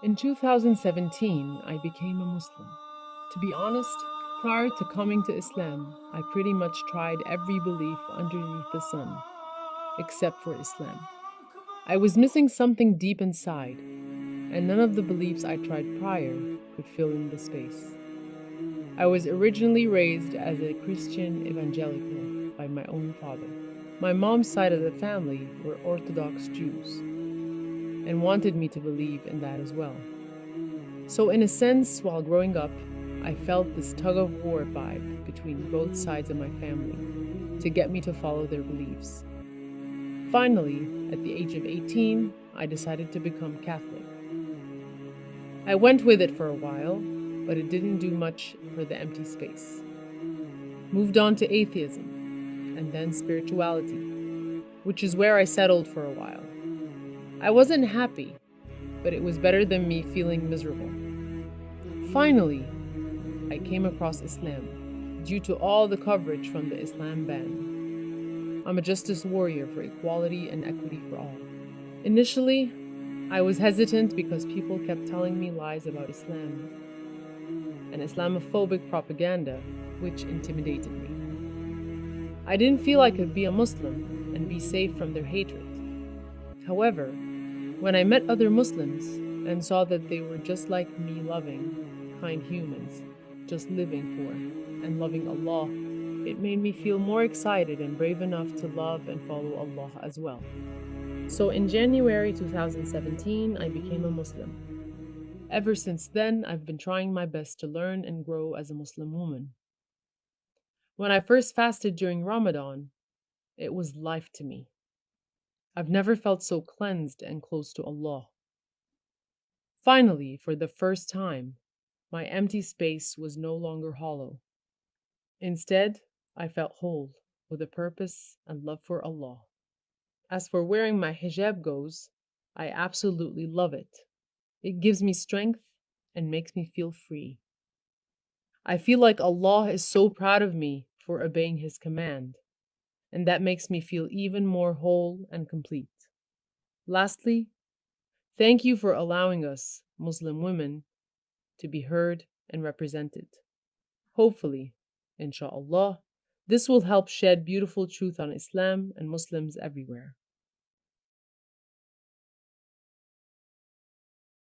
In 2017, I became a Muslim. To be honest, prior to coming to Islam, I pretty much tried every belief underneath the sun, except for Islam. I was missing something deep inside, and none of the beliefs I tried prior could fill in the space. I was originally raised as a Christian evangelical by my own father. My mom's side of the family were Orthodox Jews and wanted me to believe in that as well. So, in a sense, while growing up, I felt this tug of war vibe between both sides of my family to get me to follow their beliefs. Finally, at the age of 18, I decided to become Catholic. I went with it for a while, but it didn't do much for the empty space. Moved on to atheism, and then spirituality, which is where I settled for a while. I wasn't happy, but it was better than me feeling miserable. Finally, I came across Islam due to all the coverage from the Islam ban. I'm a justice warrior for equality and equity for all. Initially, I was hesitant because people kept telling me lies about Islam and Islamophobic propaganda, which intimidated me. I didn't feel I could be a Muslim and be safe from their hatred. However, when I met other Muslims and saw that they were just like me loving, kind humans, just living for and loving Allah, it made me feel more excited and brave enough to love and follow Allah as well. So in January 2017, I became a Muslim. Ever since then, I've been trying my best to learn and grow as a Muslim woman. When I first fasted during Ramadan, it was life to me. I've never felt so cleansed and close to Allah. Finally, for the first time, my empty space was no longer hollow. Instead, I felt whole, with a purpose and love for Allah. As for wearing my hijab goes, I absolutely love it. It gives me strength and makes me feel free. I feel like Allah is so proud of me for obeying His command and that makes me feel even more whole and complete. Lastly, thank you for allowing us, Muslim women, to be heard and represented. Hopefully, inshallah, this will help shed beautiful truth on Islam and Muslims everywhere.